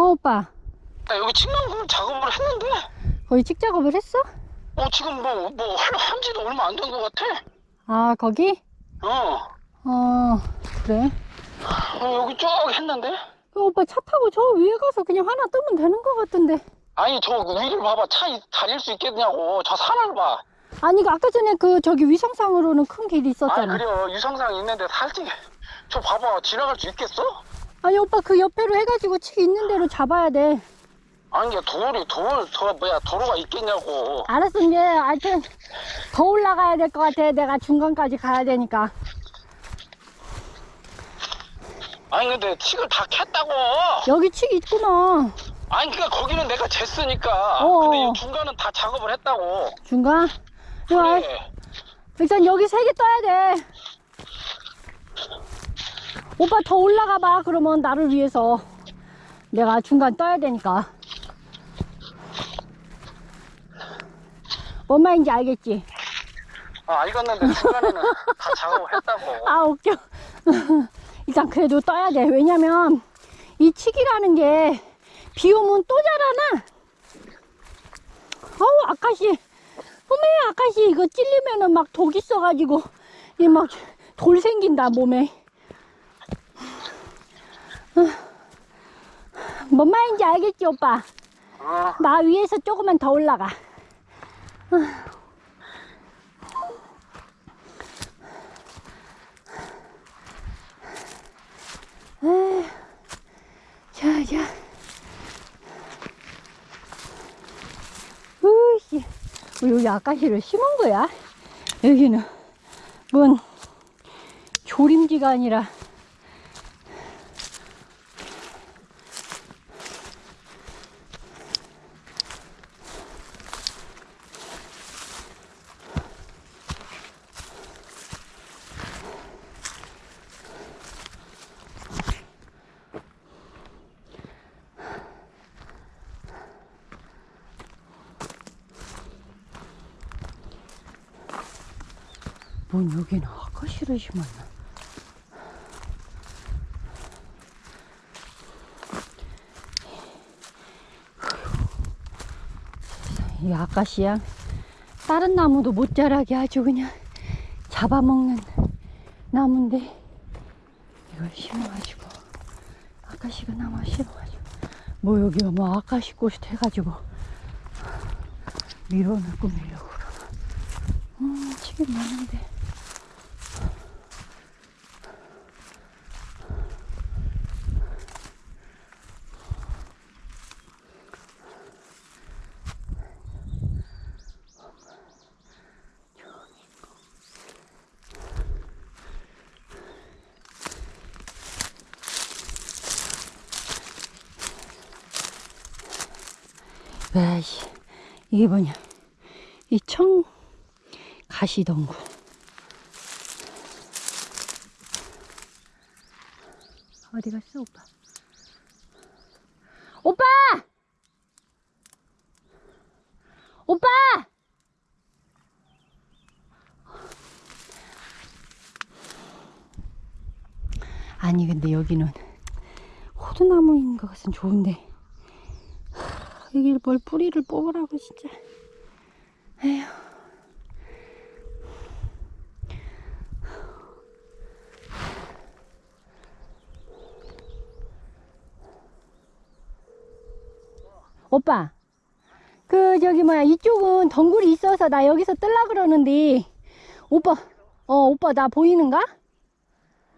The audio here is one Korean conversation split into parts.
오빠. 나 여기 측면 작업을 했는데? 거기 칙 작업을 했어? 어 지금 뭐뭐 한지도 얼마 안 된 것 같아. 아 거기? 어, 어 그래. 어 여기 쭉 했는데? 그 오빠 차 타고 저 위에 가서 그냥 하나 뜨면 되는 것 같은데. 아니 저 위를 봐봐. 차 이- 다닐 수 있겠냐고. 저 산을 봐. 아니 그 아까 전에 그 저기 위성상으로는 큰 길이 있었잖아. 그래요. 유성상 있는데 살짝 저 봐봐. 지나갈 수 있겠어? 아니 오빠 그 옆에로 해가지고 칙 있는 대로 잡아야 돼. 아니 이게 돌이 돌, 저 뭐야 도로가 있겠냐고. 알았어 이제 하여튼 더 올라가야 될 것 같아. 내가 중간까지 가야 되니까. 아니 근데 칙을 다 캤다고. 여기 칙 있구나. 아니 그니까 거기는 내가 쟀으니까. 어어. 근데 이 중간은 다 작업을 했다고. 중간? 그래. 일단 여기 세 개 떠야 돼 오빠 더 올라가 봐. 그러면 나를 위해서. 내가 중간 떠야 되니까. 뭔 말인지 알겠지? 아 알겠는데 중간에는 다 작업을 했다고. 아 웃겨. 일단 그래도 떠야 돼. 왜냐면 이 칙이라는 게 비 오면 또 자라나? 어우 아까시. 어메 아까시 이거 찔리면은 막 독 있어가지고 이 막 돌 생긴다 몸에. 어. 뭔 말인지 알겠지 오빠 어. 나 위에서 조금만 더 올라가 에휴, 자, 자. 으씨, 뭐 여기 아까시를 심은 거야? 여기는 뭔 조림지가 아니라 뭔 여기는 아까시를 심었나? 이 아까시야 다른 나무도 못 자라게 아주 그냥 잡아먹는 나무인데 이걸 심어가지고 아까시가 나무 심어가지고 뭐 여기 뭐 아까시 꽃이 돼가지고 밀어넣고 밀려고 그러나 음 지금 많은데 와씨 이게 뭐냐. 이 청 가시덩굴. 어디 갔어 오빠? 오빠! 오빠! 아니 근데 여기는 호두나무인 것 같은 좋은데 여기 뭘 뿌리를 뽑으라고 진짜 에휴 오빠 그 저기 뭐야 이쪽은 덩굴이 있어서 나 여기서 뜰라 그러는데 오빠 어 오빠 나 보이는가?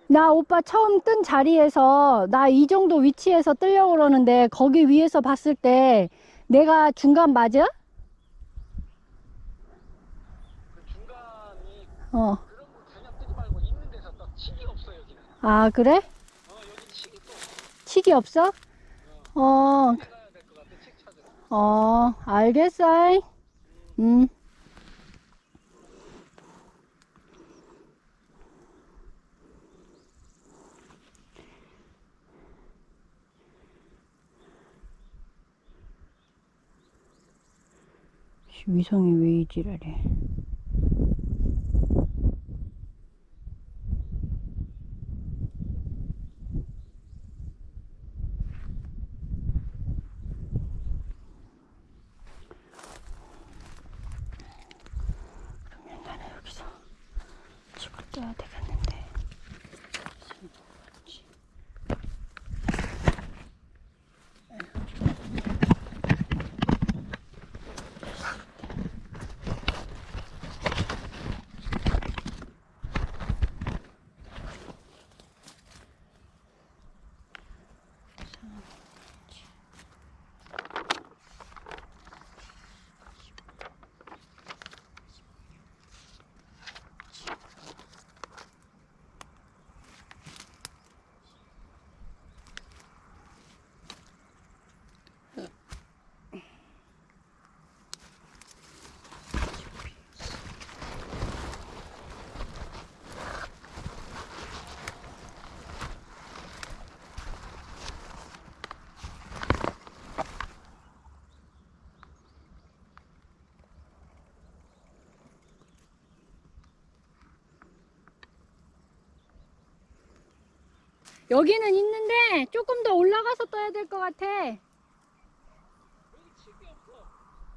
나 오빠 처음 뜬 자리에서 나 이 정도 위치에서 뜨려고 그러는데 거기 위에서 봤을 때 내가 중간 맞아? 그 중간이 어. 그런 거 그냥 뜨지 말고 있는 데서 또 칙이 없어 여기는 아, 그래? 어 여기 칙이 또 칙이 없어? 어, 찾으러 어, 알겠어. 음. 위성이 왜 이지랄해? 여기는 있는데 조금 더 올라가서 떠야 될 것 같아.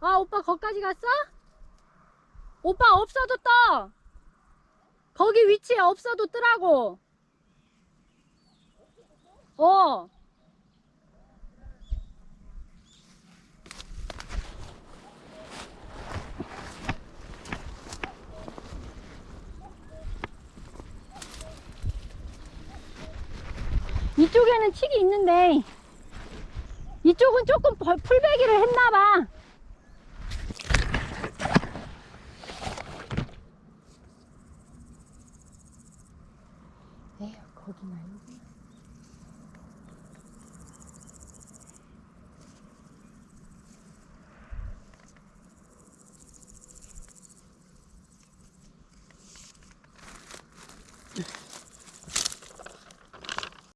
아, 오빠 거기까지 갔어? 오빠 없어도 떠. 거기 위치에 없어도 뜨라고. 어. 이쪽에는 칙이 있는데 이쪽은 조금 벌- 풀베기를 했나봐.